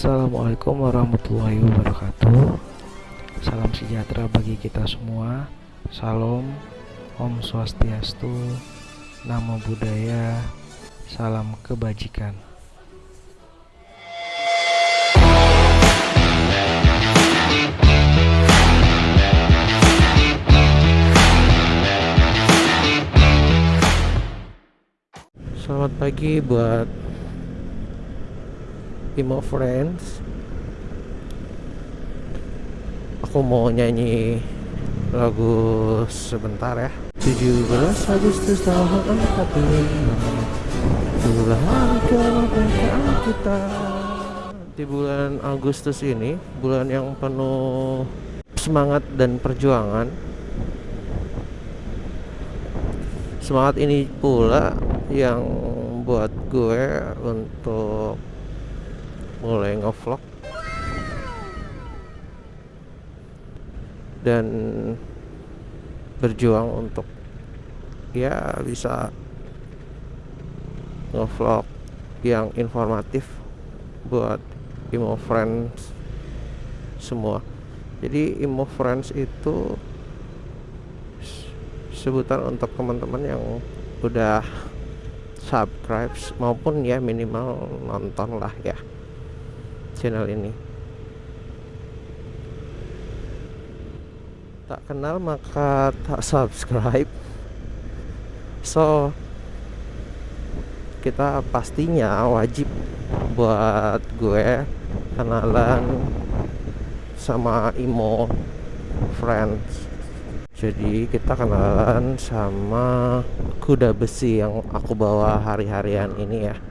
Assalamualaikum warahmatullahi wabarakatuh. Salam sejahtera bagi kita semua. Salam Om Swastiastu Namo Buddhaya Salam kebajikan. Selamat pagi buat Imo Friends. Aku mau nyanyi lagu sebentar ya. 17 Agustus tahun 45 Bulan kemerdekaan kita Di bulan Agustus ini Bulan yang penuh semangat dan perjuangan. Semangat ini pula yang buat gue untuk mulai ngevlog. Dan berjuang untuk ya bisa ngevlog yang informatif buat Imo Friends semua. Jadi Imo Friends itu sebutan untuk teman-teman yang udah subscribe maupun ya minimal nonton lah ya channel ini. Tak kenal maka tak subscribe. So kita pastinya wajib buat gue kenalan sama Imo friends. Jadi kita kenalan sama kuda besi yang aku bawa hari-harian ini ya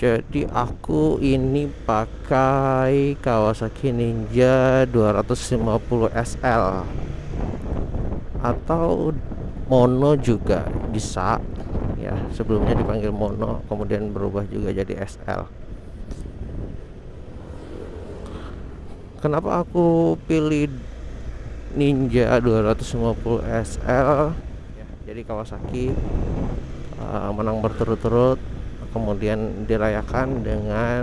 jadi aku ini pakai Kawasaki Ninja 250 SL atau mono juga bisa ya. Sebelumnya dipanggil mono kemudian berubah juga jadi SL kenapa aku pilih Ninja 250 SL ya, jadi Kawasaki uh, menang berturut-turut kemudian dirayakan dengan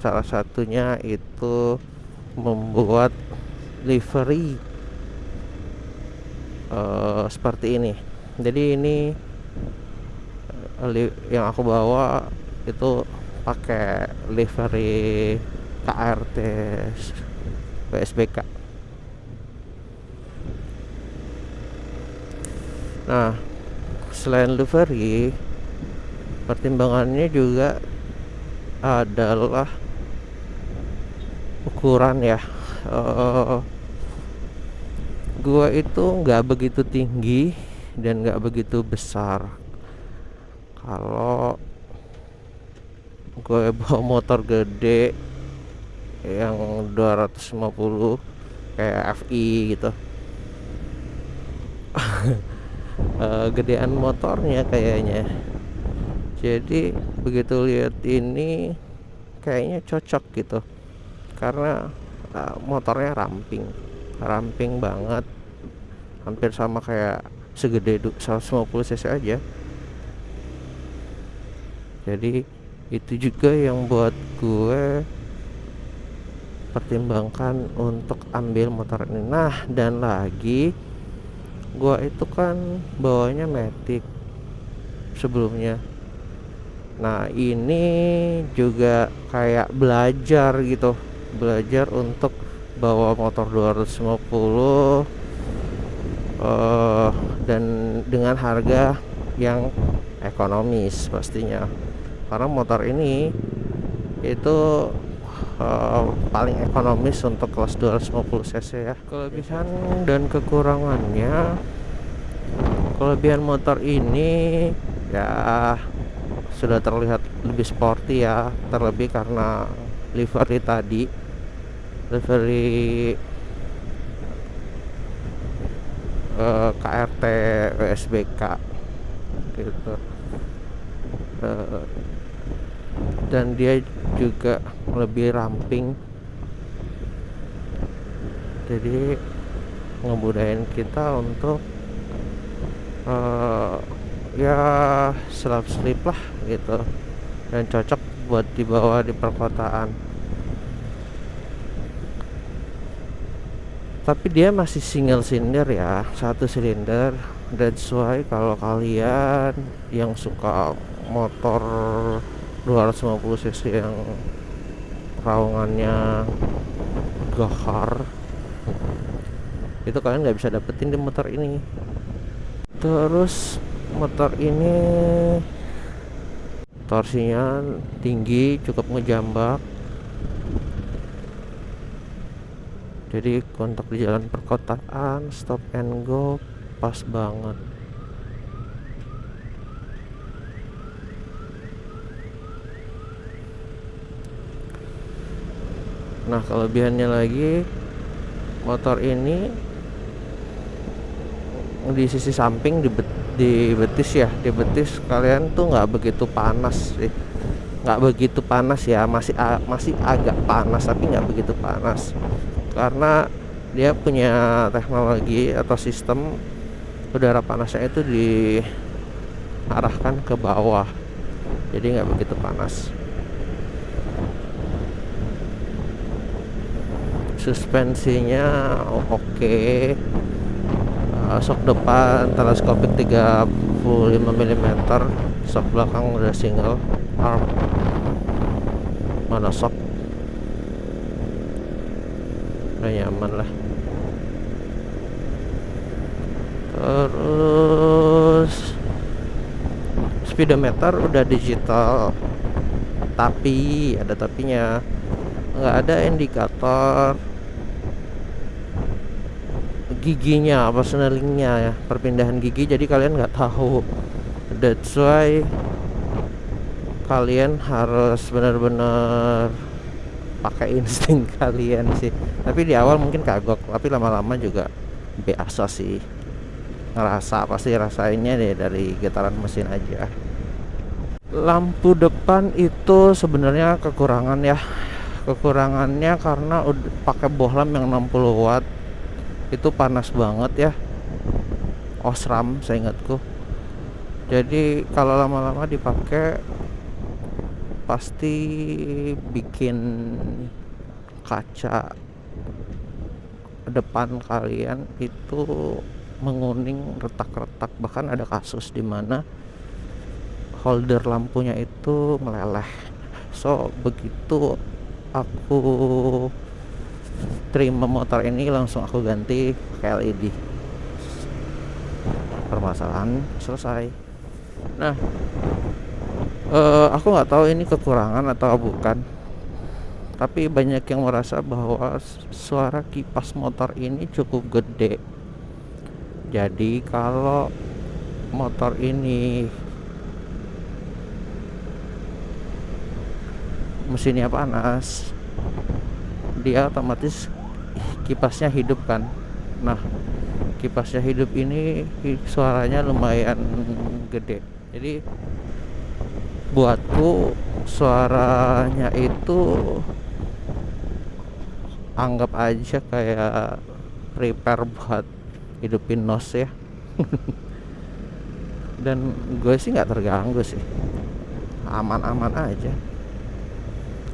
salah satunya itu membuat livery uh, seperti ini. Jadi ini uh, yang aku bawa itu pakai livery KRT PSBK nah selain livery pertimbangannya juga adalah ukuran ya. Uh, gua itu nggak begitu tinggi dan nggak begitu besar. Kalau gue bawa motor gede yang 250 kayak FI gitu. Uh, gedean motornya kayaknya jadi begitu lihat ini kayaknya cocok gitu. Karena uh, motornya ramping ramping banget. Hampir sama kayak segede 150 cc aja. Jadi itu juga yang buat gue pertimbangkan untuk ambil motor ini. Nah dan lagi gue itu kan bawanya Matic sebelumnya Nah ini juga kayak belajar gitu. Belajar untuk bawa motor 250 uh, Dan dengan harga yang ekonomis pastinya. Karena motor ini itu uh, paling ekonomis untuk kelas 250 cc ya. Kelebihan dan kekurangannya Kelebihan motor ini ya sudah terlihat lebih sporty ya terlebih karena livery tadi. Livery uh, KRT WSBK gitu. Uh, dan dia juga lebih ramping. Jadi ngebudain kita untuk uh, ya selap slip lah gitu. Dan cocok buat dibawa di perkotaan. Tapi dia masih single silinder ya satu silinder. Dan sesuai kalau kalian yang suka motor 250 cc yang raungannya gahar itu kalian nggak bisa dapetin di motor ini. Terus motor ini torsinya tinggi cukup ngejambak. Jadi kontak di jalan perkotaan stop and go pas banget. Nah kelebihannya lagi motor ini di sisi samping di, bet, di betis ya. Di betis kalian tuh nggak begitu panas sih. Nggak begitu panas ya masih masih agak panas tapi nggak begitu panas. Karena dia punya teknologi atau sistem udara panasnya itu diarahkan ke bawah. Jadi nggak begitu panas. Suspensinya oke. okay. Uh, sok depan teleskopik 35 mm sok belakang udah single arm. Mana sok? Udah nyaman lah. Terus speedometer udah digital. Tapi ada tapinya. Nggak ada indikator giginya apa snellingnya ya perpindahan gigi. Jadi kalian nggak tahu. That's why kalian harus benar-benar pakai insting kalian sih. Tapi di awal mungkin kagok tapi lama-lama juga biasa sih. Ngerasa pasti rasainnya deh dari getaran mesin aja. Lampu depan itu sebenarnya kekurangan ya. Kekurangannya karena pakai bohlam yang 60 watt itu panas banget ya. Osram saya ingatku jadi kalau lama-lama dipakai pasti bikin kaca depan kalian itu menguning retak-retak. Bahkan ada kasus di mana holder lampunya itu meleleh. So begitu aku terima motor ini langsung aku ganti ke LED permasalahan selesai. Nah uh, aku nggak tahu ini kekurangan atau bukan tapi banyak yang merasa bahwa suara kipas motor ini cukup gede. Jadi kalau motor ini mesinnya panas dia otomatis kipasnya hidup kan. Nah kipasnya hidup ini suaranya lumayan gede. Jadi buatku suaranya itu anggap aja kayak prepare buat hidupin nos ya. Dan gue sih nggak terganggu sih. Aman-aman aja.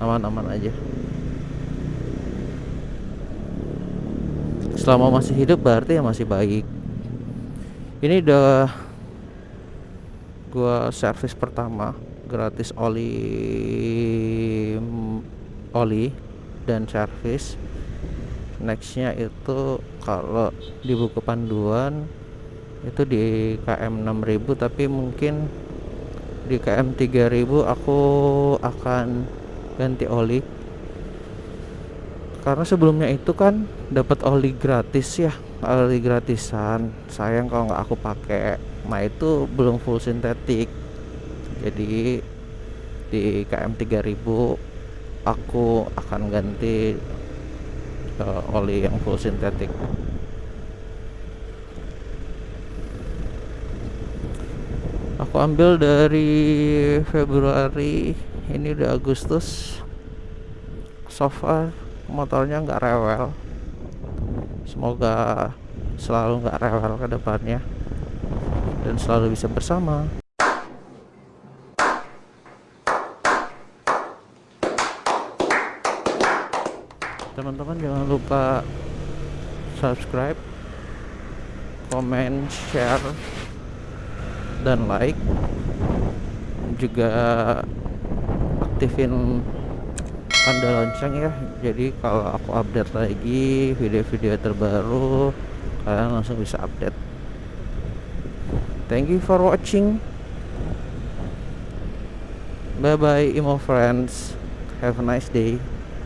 Aman-aman aja selama masih hidup berarti ya masih baik. Ini udah gua servis pertama gratis oli oli dan servis. Nextnya itu kalau di buku panduan itu di KM 6000 tapi mungkin di KM 3000 aku akan ganti oli karena sebelumnya itu kan dapat oli gratis ya oli gratisan. Sayang kalau nggak aku pakai. Nah itu belum full sintetik. Jadi di KM 3000 aku akan ganti uh, oli yang full sintetik. Aku ambil dari Februari ini udah Agustus. So far motornya nggak rewel. Semoga selalu nggak rewel ke depannya dan selalu bisa bersama. Teman-teman jangan lupa subscribe comment share dan like. Juga aktifin tanda lonceng ya. Jadi kalau aku update lagi video-video terbaru kalian langsung bisa update. Thank you for watching. Bye bye emo friends. Have a nice day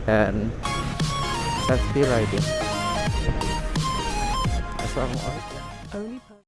and safety riding. Assalamualaikum